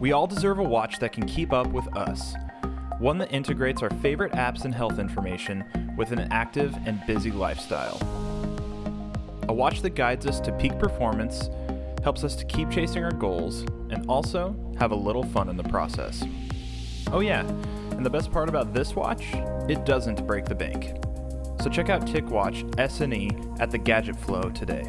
We all deserve a watch that can keep up with us. One that integrates our favorite apps and health information with an active and busy lifestyle. A watch that guides us to peak performance, helps us to keep chasing our goals, and also have a little fun in the process. Oh, yeah, and the best part about this watch, it doesn't break the bank. So check out TicWatch SNE at the Gadget Flow today.